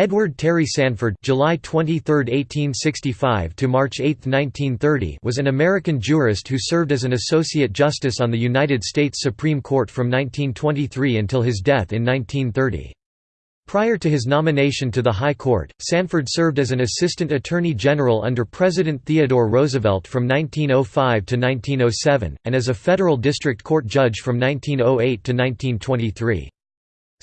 Edward Terry Sanford July 23, 1865 to March 8, 1930 was an American jurist who served as an associate justice on the United States Supreme Court from 1923 until his death in 1930. Prior to his nomination to the High Court, Sanford served as an assistant attorney general under President Theodore Roosevelt from 1905 to 1907, and as a federal district court judge from 1908 to 1923.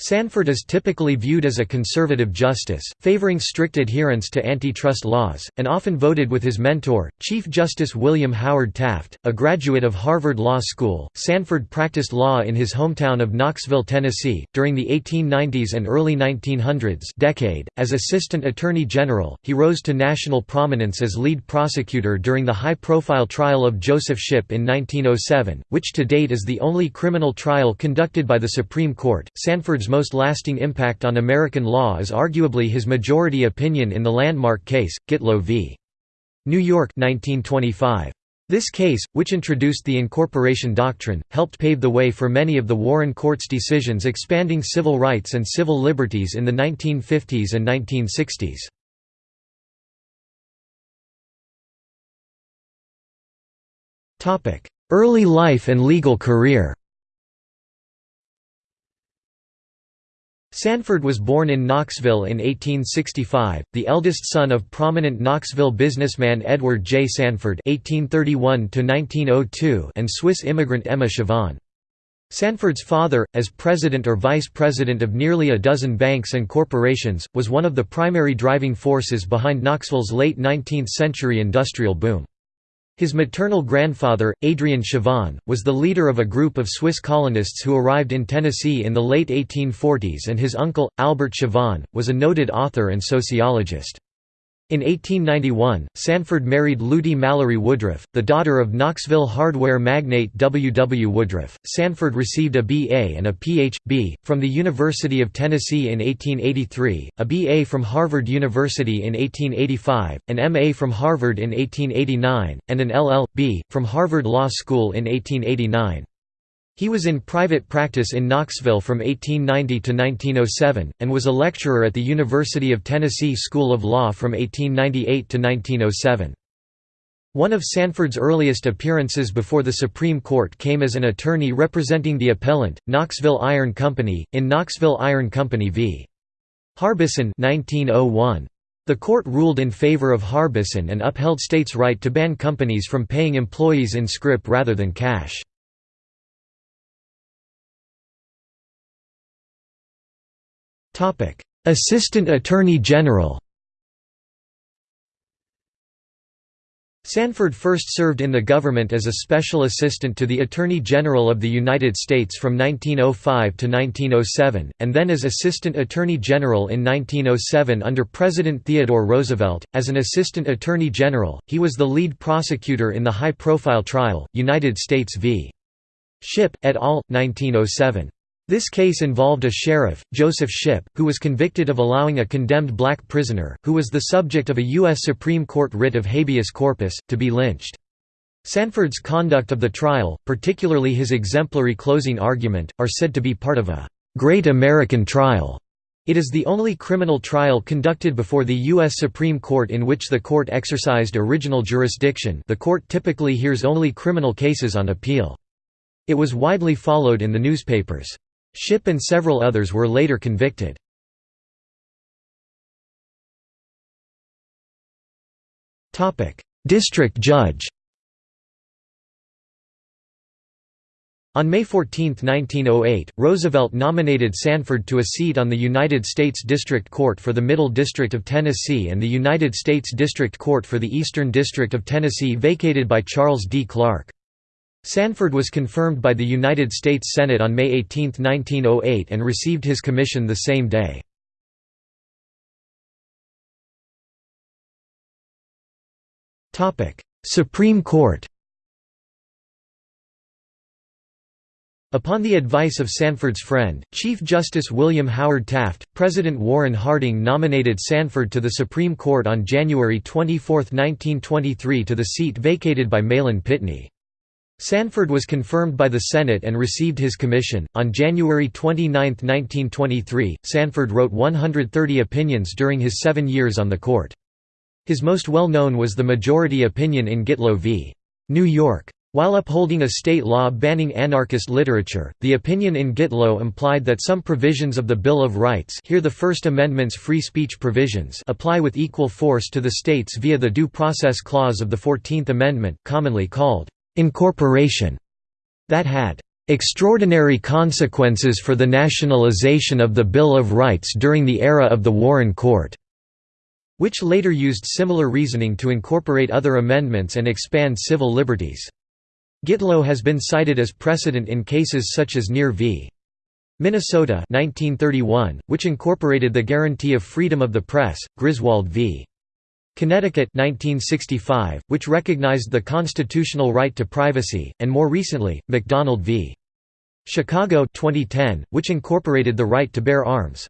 Sanford is typically viewed as a conservative justice, favoring strict adherence to antitrust laws, and often voted with his mentor, Chief Justice William Howard Taft. A graduate of Harvard Law School, Sanford practiced law in his hometown of Knoxville, Tennessee, during the 1890s and early 1900s decade. As Assistant Attorney General, he rose to national prominence as lead prosecutor during the high-profile trial of Joseph Shipp in 1907, which to date is the only criminal trial conducted by the Supreme Court. Sanford's most lasting impact on American law is arguably his majority opinion in the landmark case, Gitlow v. New York 1925. This case, which introduced the incorporation doctrine, helped pave the way for many of the Warren Court's decisions expanding civil rights and civil liberties in the 1950s and 1960s. Early life and legal career Sanford was born in Knoxville in 1865, the eldest son of prominent Knoxville businessman Edward J. Sanford (1831–1902) and Swiss immigrant Emma Chavannes. Sanford's father, as president or vice president of nearly a dozen banks and corporations, was one of the primary driving forces behind Knoxville's late 19th-century industrial boom. His maternal grandfather, Adrian Chavannes, was the leader of a group of Swiss colonists who arrived in Tennessee in the late 1840s and his uncle, Albert Chavannes, was a noted author and sociologist. In 1891, Sanford married Lutie Mallory Woodruff, the daughter of Knoxville hardware magnate W. W. Woodruff. Sanford received a B.A. and a Ph.B. from the University of Tennessee in 1883, a B.A. from Harvard University in 1885, an M.A. from Harvard in 1889, and an LL.B. from Harvard Law School in 1889. He was in private practice in Knoxville from 1890 to 1907, and was a lecturer at the University of Tennessee School of Law from 1898 to 1907. One of Sanford's earliest appearances before the Supreme Court came as an attorney representing the appellant, Knoxville Iron Company, in Knoxville Iron Company v. Harbison 1901. The court ruled in favor of Harbison and upheld states' right to ban companies from paying employees in scrip rather than cash. Assistant Attorney General Sanford first served in the government as a special assistant to the Attorney General of the United States from 1905 to 1907, and then as Assistant Attorney General in 1907 under President Theodore Roosevelt. As an Assistant Attorney General, he was the lead prosecutor in the high profile trial, United States v. Shipp, et al., 1907. This case involved a sheriff, Joseph Shipp, who was convicted of allowing a condemned black prisoner, who was the subject of a U.S. Supreme Court writ of habeas corpus, to be lynched. Sanford's conduct of the trial, particularly his exemplary closing argument, are said to be part of a «great American trial». It is the only criminal trial conducted before the U.S. Supreme Court in which the court exercised original jurisdiction the court typically hears only criminal cases on appeal. It was widely followed in the newspapers. Shipp and several others were later convicted. District judge On May 14, 1908, Roosevelt nominated Sanford to a seat on the United States District Court for the Middle District of Tennessee and the United States District Court for the Eastern District of Tennessee vacated by Charles D. Clark. Sanford was confirmed by the United States Senate on May 18, 1908 and received his commission the same day. Supreme Court Upon the advice of Sanford's friend, Chief Justice William Howard Taft, President Warren Harding nominated Sanford to the Supreme Court on January 24, 1923 to the seat vacated by Mahlon Pitney. Sanford was confirmed by the Senate and received his commission. On January 29, 1923, Sanford wrote 130 opinions during his seven years on the court. His most well known was the majority opinion in Gitlow v. New York. While upholding a state law banning anarchist literature, the opinion in Gitlow implied that some provisions of the Bill of Rights here the First Amendment's free speech provisions apply with equal force to the states via the Due Process Clause of the Fourteenth Amendment, commonly called incorporation that had extraordinary consequences for the nationalization of the Bill of Rights during the era of the Warren Court, which later used similar reasoning to incorporate other amendments and expand civil liberties. Gitlow has been cited as precedent in cases such as Near v. Minnesota 1931, which incorporated the guarantee of freedom of the press, Griswold v. Connecticut 1965, which recognized the constitutional right to privacy, and more recently, McDonald v. Chicago 2010, which incorporated the right to bear arms.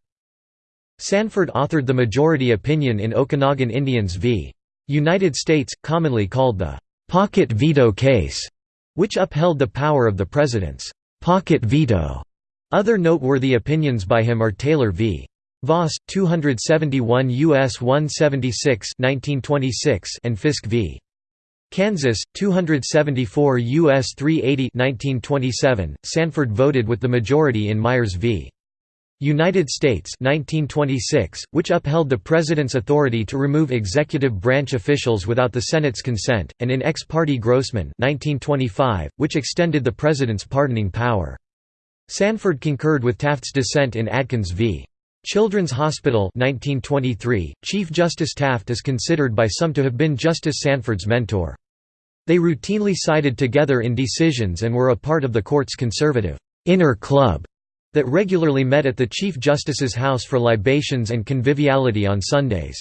Sanford authored the majority opinion in Okanogan Indians v. United States, commonly called the «pocket veto case», which upheld the power of the president's «pocket veto». Other noteworthy opinions by him are Taylor v. Voss 271 US 176 1926 and Fiske v. Kansas 274 US 380 1927 Sanford voted with the majority in Myers v. United States 1926 which upheld the president's authority to remove executive branch officials without the Senate's consent and in ex parte Grossman 1925 which extended the president's pardoning power Sanford concurred with Taft's dissent in Adkins v. Children's Hospital 1923, Chief Justice Taft is considered by some to have been Justice Sanford's mentor. They routinely sided together in decisions and were a part of the court's conservative «inner club» that regularly met at the Chief Justice's house for libations and conviviality on Sundays.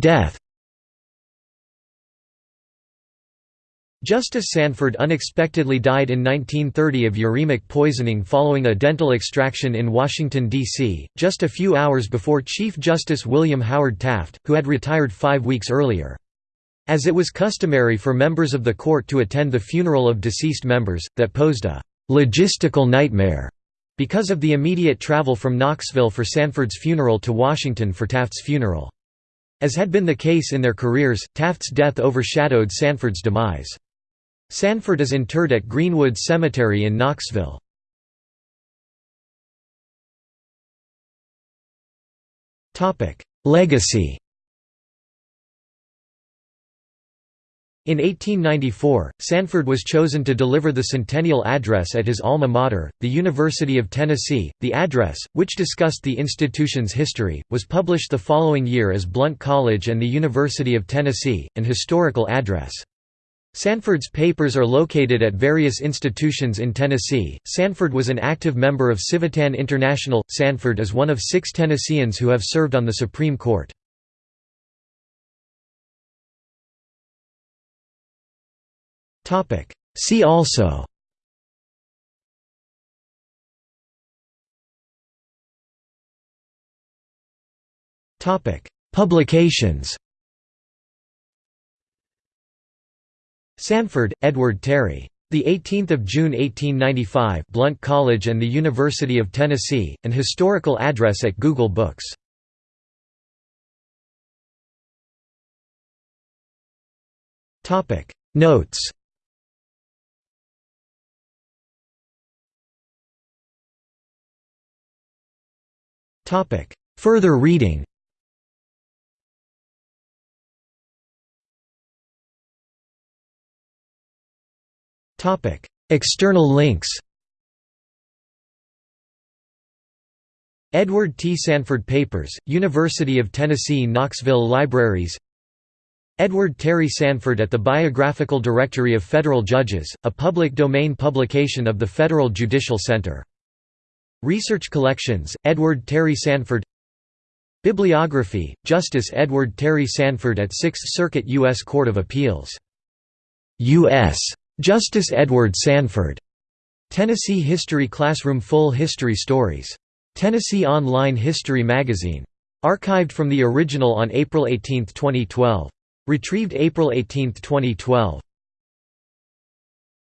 Death Justice Sanford unexpectedly died in 1930 of uremic poisoning following a dental extraction in Washington, D.C., just a few hours before Chief Justice William Howard Taft, who had retired five weeks earlier. As it was customary for members of the court to attend the funeral of deceased members, that posed a «logistical nightmare» because of the immediate travel from Knoxville for Sanford's funeral to Washington for Taft's funeral. As had been the case in their careers, Taft's death overshadowed Sanford's demise. Sanford is interred at Greenwood Cemetery in Knoxville. Legacy In 1894, Sanford was chosen to deliver the centennial address at his alma mater, the University of Tennessee. The address, which discussed the institution's history, was published the following year as Blount College and the University of Tennessee, an historical address. Sanford's papers are located at various institutions in Tennessee. Sanford was an active member of Civitan International. Sanford is one of six Tennesseans who have served on the Supreme Court. See also Publications Sanford, Edward Terry. The 18th of June 1895, Blount College and the University of Tennessee, an historical address at Google Books. Topic Notes. Topic Further reading. External links. Edward T. Sanford Papers, University of Tennessee Knoxville Libraries Edward Terry Sanford at the Biographical Directory of Federal Judges, a public domain publication of the Federal Judicial Center. Research Collections, Edward Terry Sanford Bibliography, Justice Edward Terry Sanford at Sixth Circuit U.S. Court of Appeals. U.S. Justice Edward Sanford. Tennessee History Classroom Full History Stories. Tennessee Online History Magazine. Archived from the original on April 18, 2012. Retrieved April 18, 2012.